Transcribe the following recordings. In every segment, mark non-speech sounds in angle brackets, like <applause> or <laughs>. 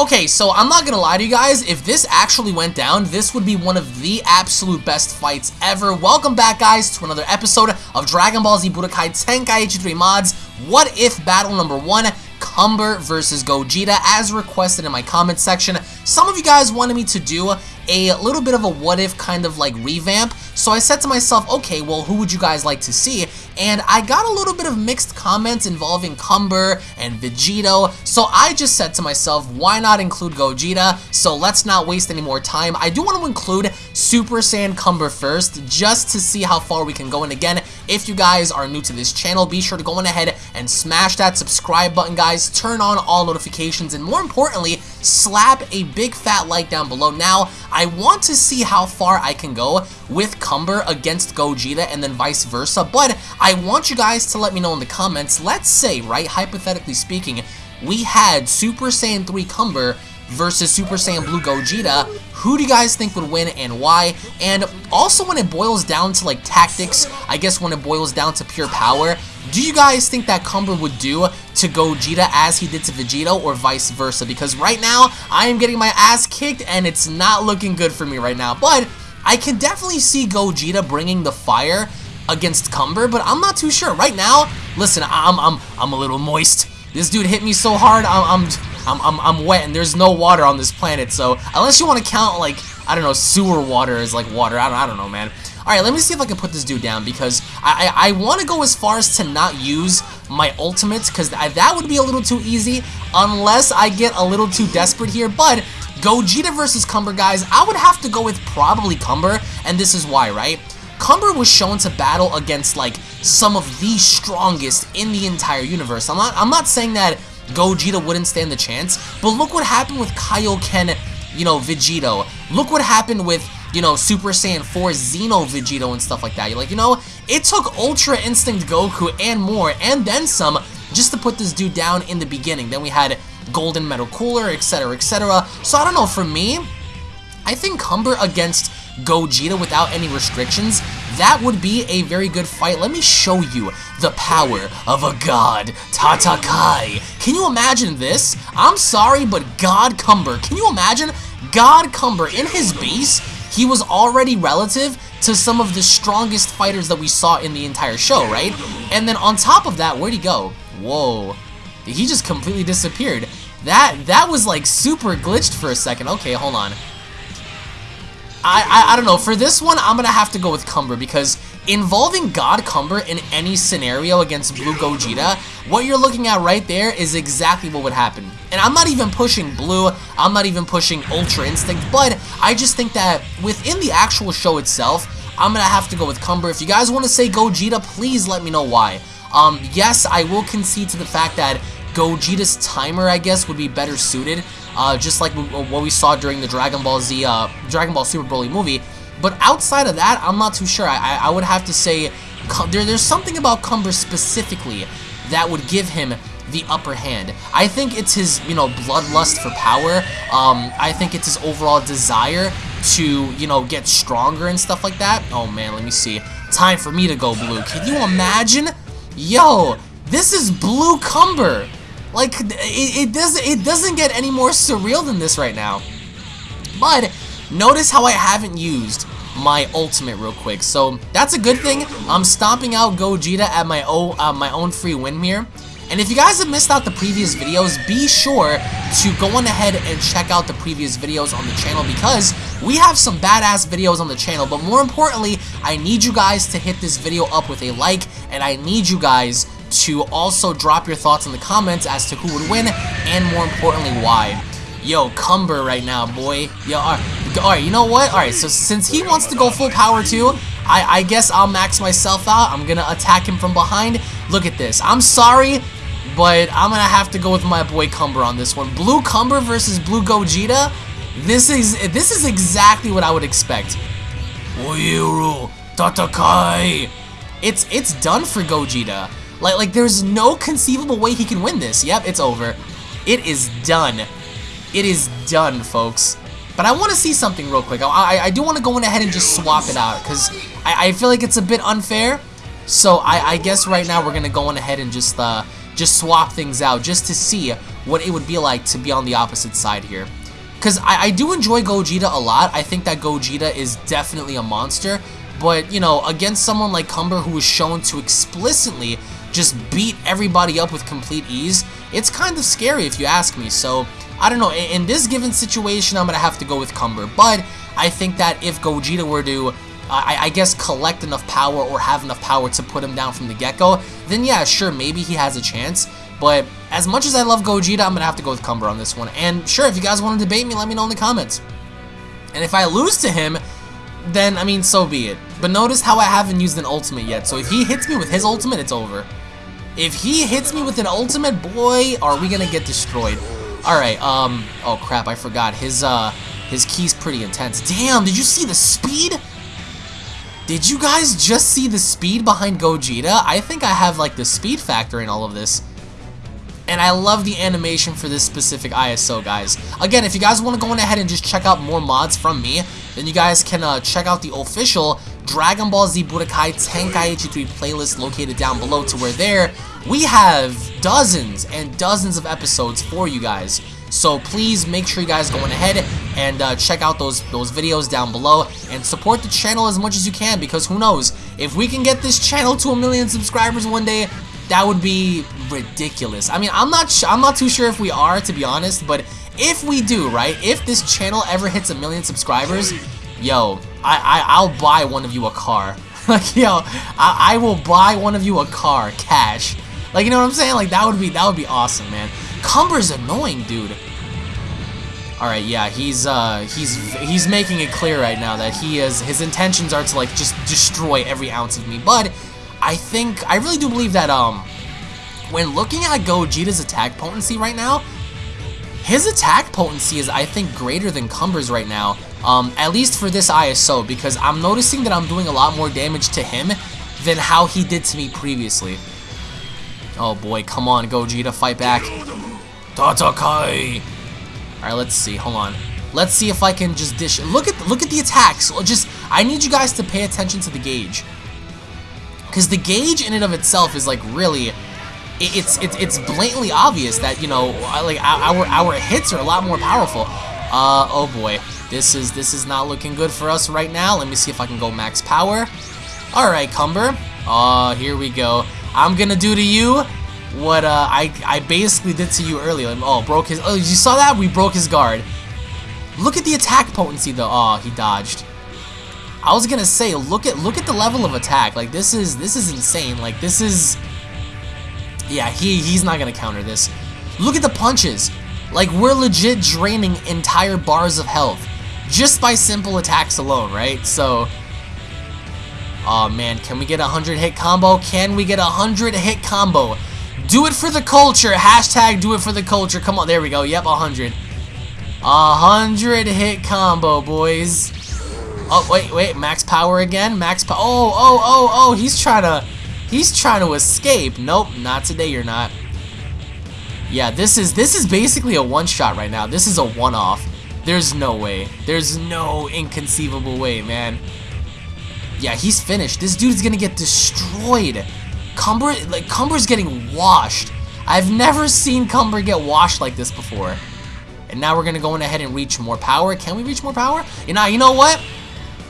Okay, so I'm not gonna lie to you guys, if this actually went down, this would be one of the absolute best fights ever. Welcome back, guys, to another episode of Dragon Ball Z Budokai Tenkaichi 3 Mods. What if battle number one, Cumber versus Gogeta, as requested in my comment section. Some of you guys wanted me to do a little bit of a what if kind of like revamp. So I said to myself, okay, well, who would you guys like to see? And I got a little bit of mixed comments involving Cumber and Vegito. So I just said to myself, why not include Gogeta? So let's not waste any more time. I do want to include Super Saiyan Cumber first, just to see how far we can go. And again, if you guys are new to this channel, be sure to go on ahead and smash that subscribe button, guys. Turn on all notifications, and more importantly, slap a big fat like down below. Now, I want to see how far I can go with Cumber against Gogeta and then vice versa, but I want you guys to let me know in the comments, let's say, right, hypothetically speaking, we had Super Saiyan 3 Cumber versus Super Saiyan Blue Gogeta, who do you guys think would win and why? And also when it boils down to like tactics, I guess when it boils down to pure power, do you guys think that Cumber would do to Gogeta as he did to Vegito or vice versa? Because right now, I am getting my ass kicked and it's not looking good for me right now. But I can definitely see Gogeta bringing the fire against Cumber, but I'm not too sure. Right now, listen, I'm, I'm, I'm a little moist. This dude hit me so hard, I'm, I'm I'm, I'm, I'm wet and there's no water on this planet, so unless you want to count, like, I don't know, sewer water as, like, water, I don't, I don't know, man. Alright, let me see if I can put this dude down, because I, I, I want to go as far as to not use my ultimates, because that would be a little too easy, unless I get a little too desperate here, but Gogeta versus Cumber, guys, I would have to go with probably Cumber, and this is why, right? Cumber was shown to battle against, like, some of the strongest in the entire universe. I'm not, I'm not saying that Gogeta wouldn't stand the chance. But look what happened with Kaioken, you know, Vegito. Look what happened with, you know, Super Saiyan 4 Xeno Vegito and stuff like that. You're like, you know, it took Ultra Instinct Goku and more, and then some, just to put this dude down in the beginning. Then we had Golden Metal Cooler, etc., etc. So I don't know, for me, I think Cumber against Gogeta without any restrictions, that would be a very good fight. Let me show you the power of a god, Tatakai. Can you imagine this? I'm sorry, but God Cumber. Can you imagine God Cumber in his base? He was already relative to some of the strongest fighters that we saw in the entire show, right? And then on top of that, where'd he go? Whoa. He just completely disappeared. That that was like super glitched for a second. Okay, hold on. I, I, I don't know. For this one, I'm going to have to go with Cumber because involving God Cumber in any scenario against Blue Gogeta, what you're looking at right there is exactly what would happen. And I'm not even pushing Blue, I'm not even pushing Ultra Instinct, but I just think that within the actual show itself, I'm going to have to go with Cumber. If you guys want to say Gogeta, please let me know why. Um, yes, I will concede to the fact that Gogeta's timer, I guess, would be better suited uh, just like what we saw during the Dragon Ball Z, uh, Dragon Ball Super Broly movie. But outside of that, I'm not too sure. I, I would have to say there, there's something about Cumber specifically that would give him the upper hand. I think it's his, you know, bloodlust for power. Um, I think it's his overall desire to, you know, get stronger and stuff like that. Oh man, let me see. Time for me to go blue. Can you imagine? Yo, this is Blue Cumber. Like, it, it, doesn't, it doesn't get any more surreal than this right now. But, notice how I haven't used my ultimate real quick. So, that's a good thing. I'm stomping out Gogeta at my, own, uh, my own free win here. And if you guys have missed out the previous videos, be sure to go on ahead and check out the previous videos on the channel because we have some badass videos on the channel. But more importantly, I need you guys to hit this video up with a like and I need you guys to also drop your thoughts in the comments as to who would win, and more importantly, why. Yo, Cumber right now, boy. Yo, alright, all right, you know what? Alright, so since he wants to go full power too, I, I guess I'll max myself out. I'm gonna attack him from behind. Look at this. I'm sorry, but I'm gonna have to go with my boy Cumber on this one. Blue Cumber versus Blue Gogeta. This is this is exactly what I would expect. Oiru Tatakai. It's it's done for Gogeta. Like, like there's no conceivable way he can win this. Yep, it's over. It is done. It is done, folks. But I want to see something real quick. I, I, I do want to go in ahead and just swap it out because I, I feel like it's a bit unfair. So I, I guess right now we're going to go on ahead and just uh, just swap things out just to see what it would be like to be on the opposite side here. Because I, I do enjoy Gogeta a lot. I think that Gogeta is definitely a monster. But, you know, against someone like Cumber who is shown to explicitly just beat everybody up with complete ease, it's kind of scary if you ask me. So, I don't know. In, this given situation, I'm going to have to go with Cumber. But I think that if Gogeta were to I, I, guess, collect enough power or have enough power to put him down from the get-go, then yeah, sure, maybe he has a chance. But as much as I love Gogeta, I'm going to have to go with Cumber on this one. And sure, if you guys want to debate me, let me know in the comments. And if I lose to him, then, I mean, so be it. But notice how I haven't used an ultimate yet. So if he hits me with his ultimate, it's over. If he hits me with an ultimate, boy, are we to get destroyed. Alright, um, oh crap, I forgot. His, uh, his ki's pretty intense. Damn, did you see the speed? Did you guys just see the speed behind Gogeta? I think I have, like, the speed factor in all of this. And I love the animation for this specific ISO, guys. Again, if you guys want to go on ahead and just check out more mods from me, then you guys can uh, check out the official Dragon Ball Z Budokai Tenkaichi 3 playlist located down below to where there we have dozens and dozens of episodes for you guys. So please make sure you guys go on ahead and uh, check out those those videos down below and support the channel as much as you can because who knows if we can get this channel to a million subscribers one day that would be ridiculous. I mean, I'm not I'm not too sure if we are to be honest, but if we do, right? If this channel ever hits a million subscribers, yo, I, I I'll buy one of you a car. <laughs> like yo, I, I will buy one of you a car, cash. Like you know what I'm saying? Like that would be that would be awesome, man. Cumber's annoying, dude. Alright, yeah, he's uh he's he's making it clear right now that he is his intentions are to like just destroy every ounce of me. But I think, I really do believe that, um, when looking at Gogeta's attack potency right now, his attack potency is, I think, greater than Cumber's right now, um, at least for this ISO, because I'm noticing that I'm doing a lot more damage to him than how he did to me previously. Oh boy, come on, Gogeta, fight back. Tatakai! Alright, let's see, hold on. Let's see if I can just dish. Look at look at the attacks. Just I need you guys to pay attention to the gauge. Because the gauge in and of itself is like really, it's it's it's blatantly obvious that you know like our our hits are a lot more powerful. Uh oh boy, this is this is not looking good for us right now. Let me see if I can go max power. All right, Cumber. Uh, here we go. I'm gonna do to you what uh, I I basically did to you earlier. Oh, broke his. Oh, you saw that? We broke his guard. Look at the attack potency though. Oh, he dodged. I was gonna say, look at look at the level of attack. Like this is this is insane. Like this is, yeah, he he's not gonna counter this. Look at the punches. Like we're legit draining entire bars of health just by simple attacks alone, right? So, oh man, can we get a hundred hit combo? Can we get a hundred hit combo? Do it for the culture. Hashtag do it for the culture. Come on, there we go. Yep, a hundred. A hundred hit combo, boys. Oh, wait, wait, max power again? Max power. Oh, oh, oh, oh, he's trying to, he's trying to escape. Nope, not today, you're not. Yeah, this is, this is basically a one-shot right now. This is a one-off. There's no way. There's no inconceivable way, man. Yeah, he's finished. This dude's gonna get destroyed. Cumber, like, Cumber's getting washed. I've never seen Cumber get washed like this before. And now we're gonna go in ahead and reach more power. Can we reach more power? You know, you know what?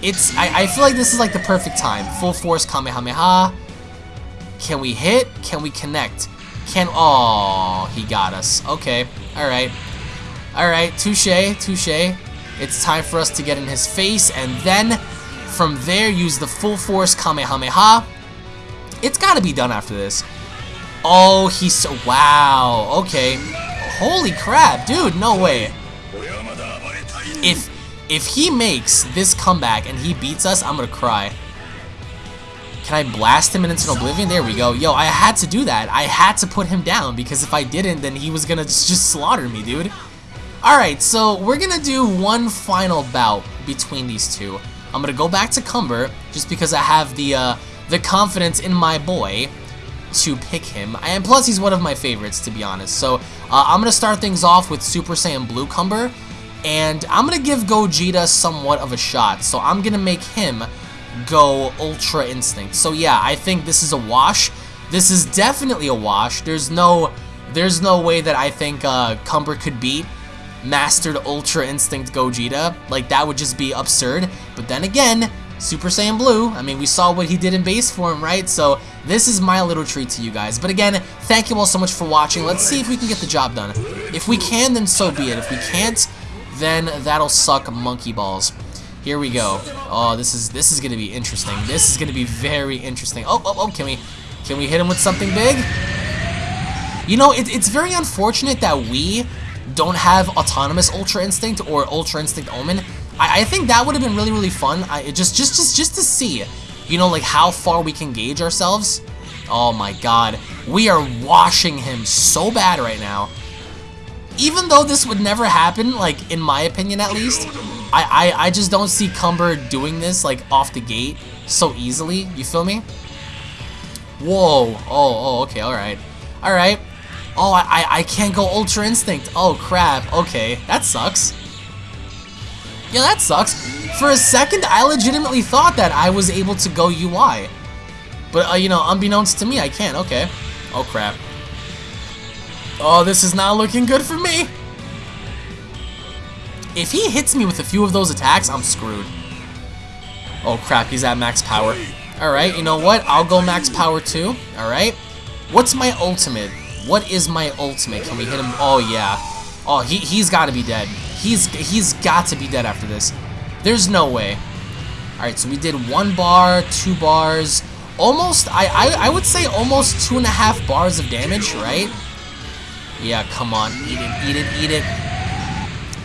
It's, I, I feel like this is like the perfect time. Full force Kamehameha. Can we hit? Can we connect? Can, oh, he got us. Okay, alright. Alright, touche, touche. It's time for us to get in his face, and then, from there, use the full force Kamehameha. It's gotta be done after this. Oh, he's so, wow, okay. Holy crap, dude, no way. If, if he makes this comeback and he beats us, I'm gonna cry. Can I blast him into oblivion? There we go. Yo, I had to do that. I had to put him down because if I didn't, then he was gonna just slaughter me, dude. Alright, so we're gonna do one final bout between these two. I'm gonna go back to Cumber, just because I have the, uh, the confidence in my boy to pick him. And plus, he's one of my favorites, to be honest. So, uh, I'm gonna start things off with Super Saiyan Blue Cumber. And I'm to give Gogeta somewhat of a shot. So I'm to make him go Ultra Instinct. So yeah, I think this is a wash. This is definitely a wash. There's no, there's no way that I think uh, Cumber could beat Mastered Ultra Instinct Gogeta. Like, that would just be absurd. But then again, Super Saiyan Blue, I mean, we saw what he did in base form, right? So, this is my little treat to you guys. But again, thank you all so much for watching. Let's see if we can get the job done. If we can, then so be it. If we can't, then that'll suck monkey balls. Here we go. Oh, this is this is gonna be interesting. This is gonna be very interesting. Oh, oh, oh, can we can we hit him with something big? You know, it, it's very unfortunate that we don't have autonomous Ultra Instinct or Ultra Instinct Omen. I, I think that would have been really, really fun. I just just just just to see, you know, like how far we can gauge ourselves. Oh my god. We are washing him so bad right now even though this would never happen, like, in my opinion at least, I, I, I just don't see Cumber doing this, like, off the gate so easily. You feel me? Whoa. Oh, oh, okay, alright. Alright. Oh, I, I can't go Ultra Instinct. Oh, crap. Okay, that sucks. Yeah, that sucks. For a second, I legitimately thought that I was able to go UI. But, uh, you know, unbeknownst to me, I can't. Okay. Oh, crap. Oh, this is not looking good for me. If he hits me with a few of those attacks, I'm screwed. Oh crap, he's at max power. Alright, you know what? I'll go max power too. Alright. What's my ultimate? What is my ultimate? Can we hit him? Oh yeah. Oh, he, he's got to be dead. He's he's got to be dead after this. There's no way. Alright, so we did one bar, two bars, almost, I, I, I would say almost two and a half bars of damage, right? Yeah, come on. Eat it, eat it, eat it.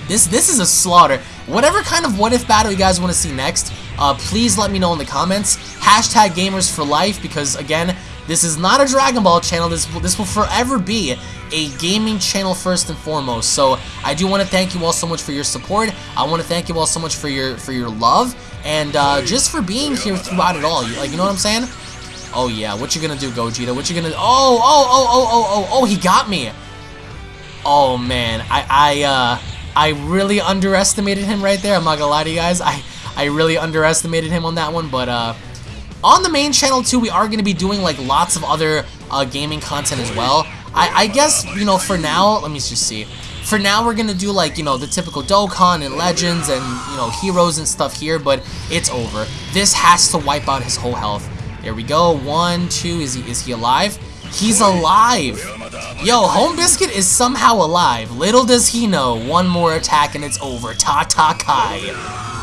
This this is a slaughter. Whatever kind of what if battle you guys want to see next, uh, please let me know in the comments. Hashtag gamers for life because again, this is not a Dragon Ball channel. This will, this will forever be a gaming channel first and foremost. So I do want to thank you all so much for your support. I want to thank you all so much for your for your love and uh, just for being here throughout it all. Like you know what I'm saying? Oh yeah, what you gonna do, Gogeta? What you gonna? Oh oh oh oh oh oh oh! He got me. Oh man, I I uh I really underestimated him right there. I'm not gonna lie to you guys. I I really underestimated him on that one, but uh on the main channel too, we are gonna be doing like lots of other uh, gaming content as well. I I guess you know for now, let me just see. For now, we're gonna do like you know the typical Dokkan and Legends and you know heroes and stuff here, but it's over. This has to wipe out his whole health. There we go. One, two. Is he is he alive? He's alive. Yo, Home Biscuit is somehow alive. Little does he know, one more attack and it's over. Ta ta kai.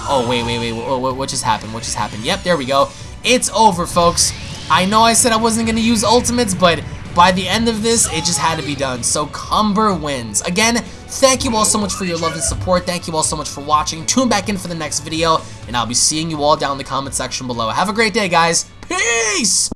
Oh, wait, wait, wait, what, what just happened? What just happened? Yep, there we go. It's over, folks. I know I said I wasn't going to use ultimates, but by the end of this, it just had to be done. So Cumber wins. Again, thank you all so much for your love and support. Thank you all so much for watching. Tune back in for the next video, and I'll be seeing you all down in the comment section below. Have a great day, guys. Peace!